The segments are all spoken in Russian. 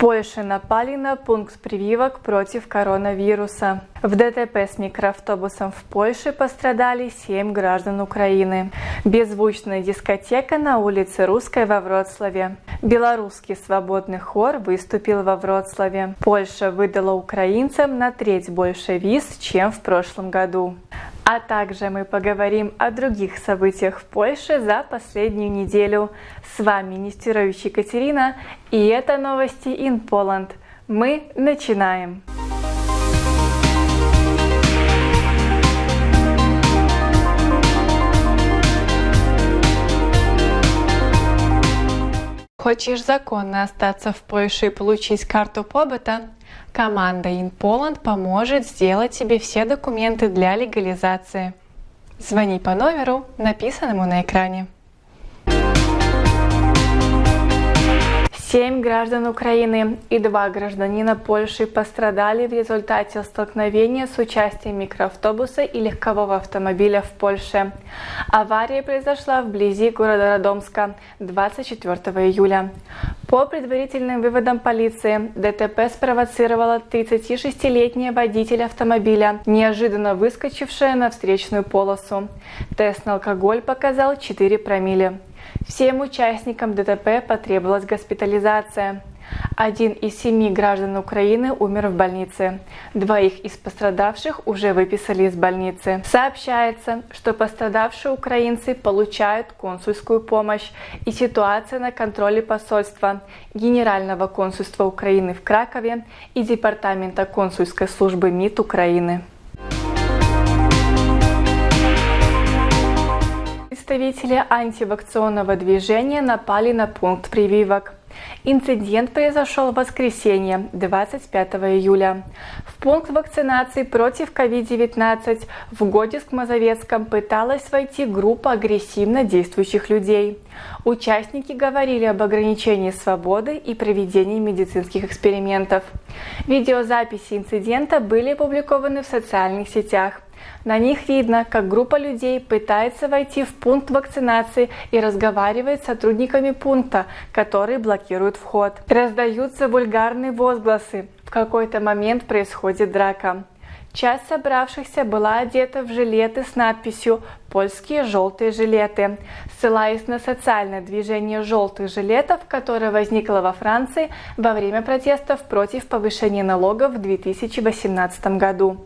Польше напали на пункт прививок против коронавируса. В ДТП с микроавтобусом в Польше пострадали 7 граждан Украины. Беззвучная дискотека на улице Русской во Вроцлаве. Белорусский свободный хор выступил во Вроцлаве. Польша выдала украинцам на треть больше виз, чем в прошлом году. А также мы поговорим о других событиях в Польше за последнюю неделю. С вами Нестерович Екатерина и это новости in Poland. Мы начинаем! Хочешь законно остаться в Польше и получить карту побыта? Команда InPoland поможет сделать тебе все документы для легализации. Звони по номеру, написанному на экране. Семь граждан Украины и два гражданина Польши пострадали в результате столкновения с участием микроавтобуса и легкового автомобиля в Польше. Авария произошла вблизи города Родомска 24 июля. По предварительным выводам полиции, ДТП спровоцировала 36-летняя водитель автомобиля, неожиданно выскочившая на встречную полосу. Тест на алкоголь показал 4 промилле. Всем участникам ДТП потребовалась госпитализация. Один из семи граждан Украины умер в больнице. Двоих из пострадавших уже выписали из больницы. Сообщается, что пострадавшие украинцы получают консульскую помощь и ситуация на контроле посольства, Генерального консульства Украины в Кракове и Департамента консульской службы МИД Украины. Представители антивакционного движения напали на пункт прививок. Инцидент произошел в воскресенье, 25 июля. В пункт вакцинации против COVID-19 в Годиск-Мазовецком пыталась войти группа агрессивно действующих людей. Участники говорили об ограничении свободы и проведении медицинских экспериментов. Видеозаписи инцидента были опубликованы в социальных сетях. На них видно, как группа людей пытается войти в пункт вакцинации и разговаривает с сотрудниками пункта, которые блокируют вход. Раздаются вульгарные возгласы. В какой-то момент происходит драка. Часть собравшихся была одета в жилеты с надписью «Польские желтые жилеты», ссылаясь на социальное движение желтых жилетов, которое возникло во Франции во время протестов против повышения налогов в 2018 году.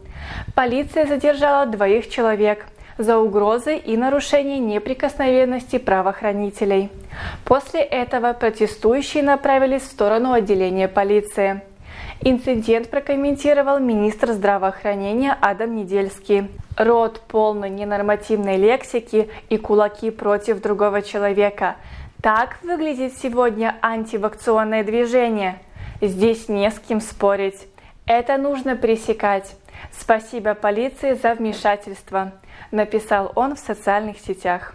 Полиция задержала двоих человек за угрозы и нарушение неприкосновенности правоохранителей. После этого протестующие направились в сторону отделения полиции. Инцидент прокомментировал министр здравоохранения Адам Недельский. Род полной ненормативной лексики и кулаки против другого человека. Так выглядит сегодня антивакционное движение. Здесь не с кем спорить. Это нужно пресекать. Спасибо полиции за вмешательство, написал он в социальных сетях.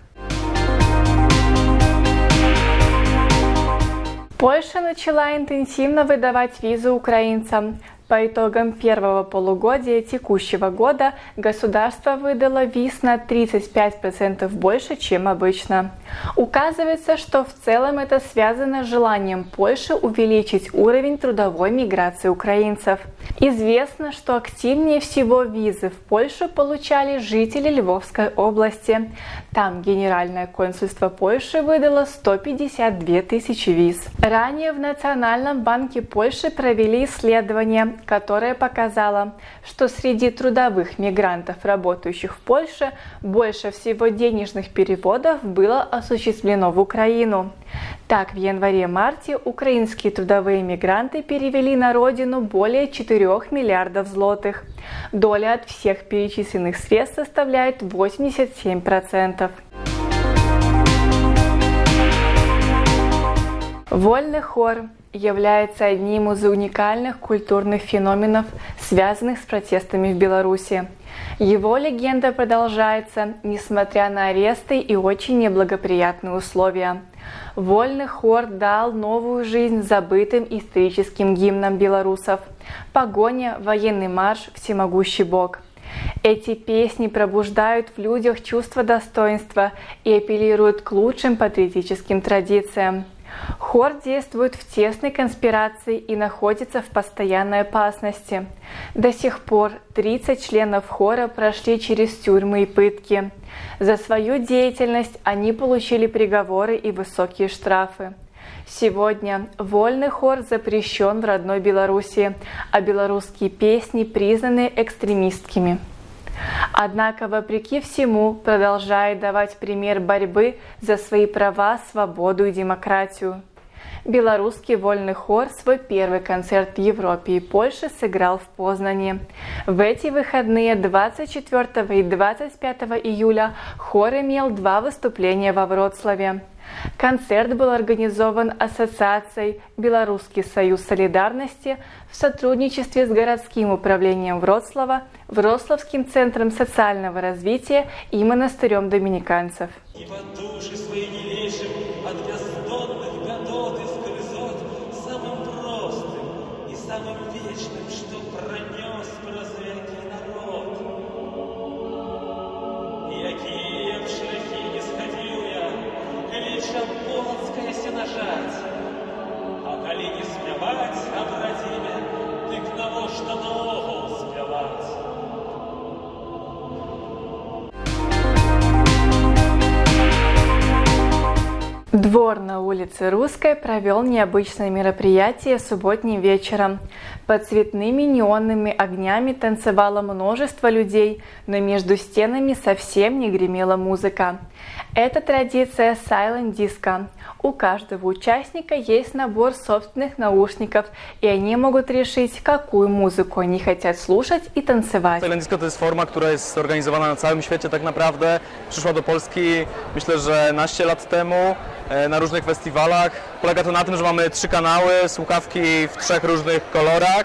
Польша начала интенсивно выдавать визы украинцам. По итогам первого полугодия текущего года государство выдало виз на 35% больше, чем обычно. Указывается, что в целом это связано с желанием Польши увеличить уровень трудовой миграции украинцев. Известно, что активнее всего визы в Польшу получали жители Львовской области. Там Генеральное консульство Польши выдало 152 тысячи виз. Ранее в Национальном банке Польши провели исследование, которое показало, что среди трудовых мигрантов, работающих в Польше, больше всего денежных переводов было осуществлено в Украину. Так, в январе-марте украинские трудовые мигранты перевели на родину более 4 миллиардов злотых. Доля от всех перечисленных средств составляет 87%. Вольный хор является одним из уникальных культурных феноменов, связанных с протестами в Беларуси. Его легенда продолжается, несмотря на аресты и очень неблагоприятные условия. Вольный хор дал новую жизнь забытым историческим гимнам белорусов «Погоня», «Военный марш», «Всемогущий Бог». Эти песни пробуждают в людях чувство достоинства и апеллируют к лучшим патриотическим традициям. Хор действует в тесной конспирации и находится в постоянной опасности. До сих пор 30 членов хора прошли через тюрьмы и пытки. За свою деятельность они получили приговоры и высокие штрафы. Сегодня вольный хор запрещен в родной Беларуси, а белорусские песни признаны экстремистскими. Однако, вопреки всему, продолжает давать пример борьбы за свои права, свободу и демократию. Белорусский вольный хор свой первый концерт в Европе и Польше сыграл в Познане. В эти выходные 24 и 25 июля хор имел два выступления во Вроцлаве. Концерт был организован Ассоциацией «Белорусский союз солидарности» в сотрудничестве с городским управлением Вроцлава, Вроцлавским центром социального развития и монастырем доминиканцев. И чем полонская сенажать. А колени смывать, обратили, а тыкнуло, что на Двор на улице Русской провел необычное мероприятие субботним вечером. Под цветными неонными огнями танцевало множество людей, но между стенами совсем не гремела музыка. Это традиция Silent Disco. У каждого участника есть набор собственных наушников, и они могут решить, какую музыку они хотят слушать и танцевать. Silent Disco to jest forma, która jest zorganizowana na całym świecie tak naprawdę. Przyszła do Polski myślę, że naście lat na różnych festiwalach. Polega to na tym, że mamy trzy kanały, słuchawki w trzech różnych kolorach.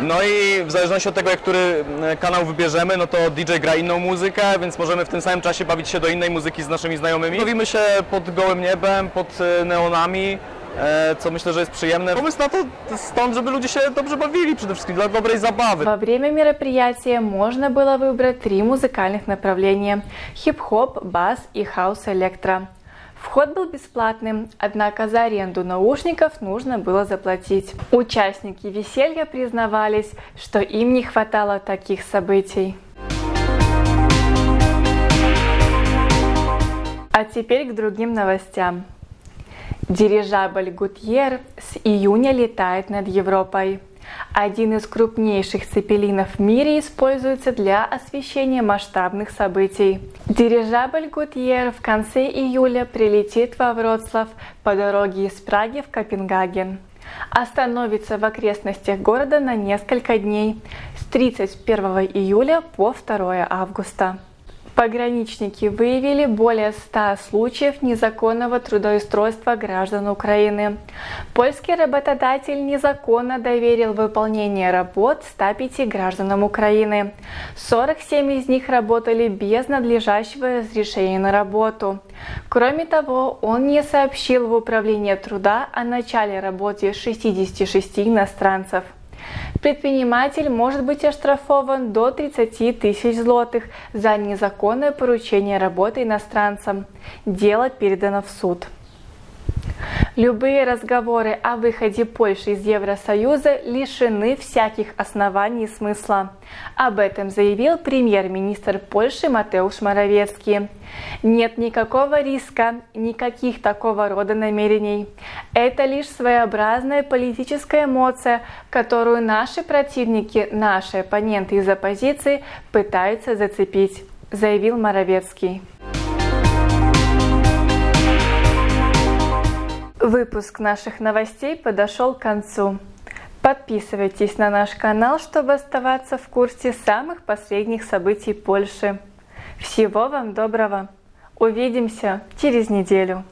No i w zależności od tego, jak który e, kanał wybierzemy, no to DJ gra inną muzykę, więc możemy w tym samym czasie bawić się do innej muzyki z naszymi znajomymi. Bawimy się pod gołym niebem, pod e, neonami, e, co myślę, że jest przyjemne. Pomysł na to stąd, żeby ludzie się dobrze bawili przede wszystkim, dla dobrej zabawy. Во время мероприятия можно было выбрать три музыкальных направления – хип-хоп, бас и хаус-электро. Вход был бесплатным, однако за аренду наушников нужно было заплатить. Участники веселья признавались, что им не хватало таких событий. А теперь к другим новостям. Дирижабль Гутьер с июня летает над Европой. Один из крупнейших цепелинов в мире используется для освещения масштабных событий. Дирижабль Гутьер в конце июля прилетит во Вроцлав по дороге из Праги в Копенгаген. Остановится в окрестностях города на несколько дней с 31 июля по 2 августа. Пограничники выявили более 100 случаев незаконного трудоустройства граждан Украины. Польский работодатель незаконно доверил выполнение работ 105 гражданам Украины. 47 из них работали без надлежащего разрешения на работу. Кроме того, он не сообщил в Управление труда о начале работы 66 иностранцев. Предприниматель может быть оштрафован до 30 тысяч злотых за незаконное поручение работы иностранцам. Дело передано в суд. Любые разговоры о выходе Польши из Евросоюза лишены всяких оснований и смысла. Об этом заявил премьер-министр Польши Матеуш Моровецкий. Нет никакого риска, никаких такого рода намерений. Это лишь своеобразная политическая эмоция, которую наши противники, наши оппоненты из оппозиции пытаются зацепить, заявил Моровецкий. Выпуск наших новостей подошел к концу. Подписывайтесь на наш канал, чтобы оставаться в курсе самых последних событий Польши. Всего вам доброго! Увидимся через неделю!